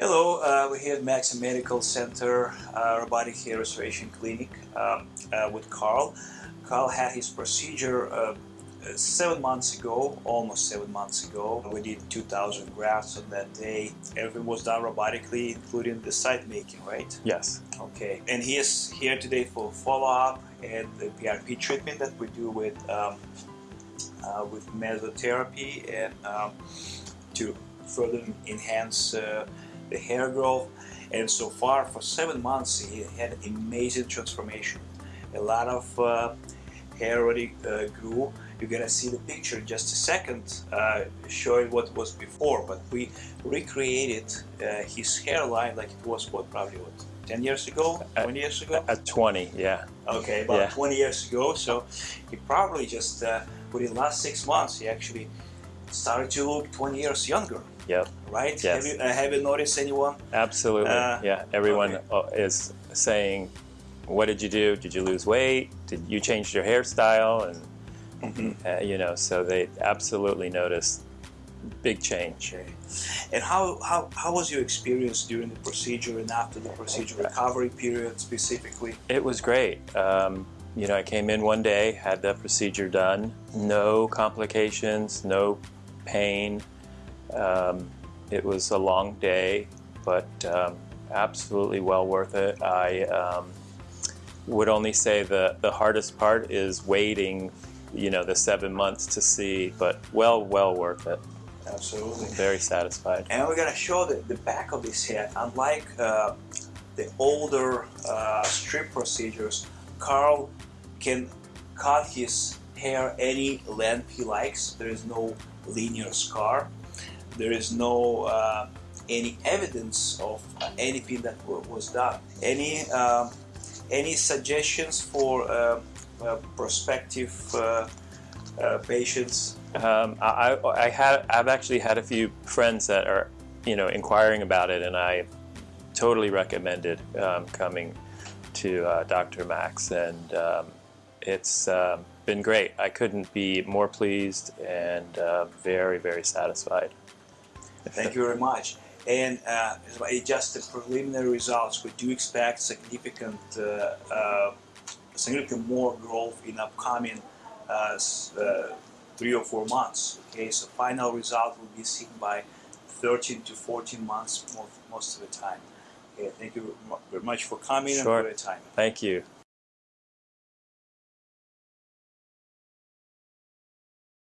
Hello, uh, we're here at Max Medical Center uh, Robotic Hair Restoration Clinic um, uh, with Carl. Carl had his procedure uh, seven months ago, almost seven months ago. We did 2,000 grafts on that day. Everything was done robotically, including the site making, right? Yes. Okay. And he is here today for follow-up and the PRP treatment that we do with um, uh, with mesotherapy and um, to further enhance uh, the hair growth. And so far, for seven months, he had amazing transformation. A lot of uh, hair already uh, grew. You're gonna see the picture in just a second, uh, showing what was before. But we recreated uh, his hairline like it was what probably what 10 years ago, 20 years ago. At 20, yeah. Okay, about Yeah. 20 years ago. So he probably just uh, within the last six months, he actually started to look 20 years younger, Yep. right? Yes. Have you, uh, have you noticed anyone? Absolutely. Uh, yeah. Everyone okay. uh, is saying, "What did you do? Did you lose weight? Did you change your hairstyle?" And uh, you know, so they absolutely noticed big change. Okay. And how, how, how was your experience during the procedure and after the procedure recovery period specifically? It was great. Um, you know, I came in one day, had the procedure done, no complications, no pain. Um, it was a long day, but um, absolutely well worth it. I um, would only say the, the hardest part is waiting, you know, the seven months to see, but well, well worth it. Absolutely. Very satisfied. And we're gonna show the, the back of this head. Unlike uh, the older uh, strip procedures, Carl can cut his hair any length he likes. There is no linear scar. There is no uh, any evidence of anything that was done. Any um, any suggestions for uh, uh, prospective uh, uh, patients? Um, I, I had I've actually had a few friends that are you know inquiring about it, and I totally recommended um, coming to uh, Dr. Max, and um, it's um, been great. I couldn't be more pleased and uh, very very satisfied. Thank you very much. And uh, just the preliminary results. We do expect significant, uh, uh, significant more growth in upcoming uh, uh, three or four months. Okay, so final result will be seen by 13 to 14 months most, most of the time. Okay, thank you very much for coming and for your time. Thank you.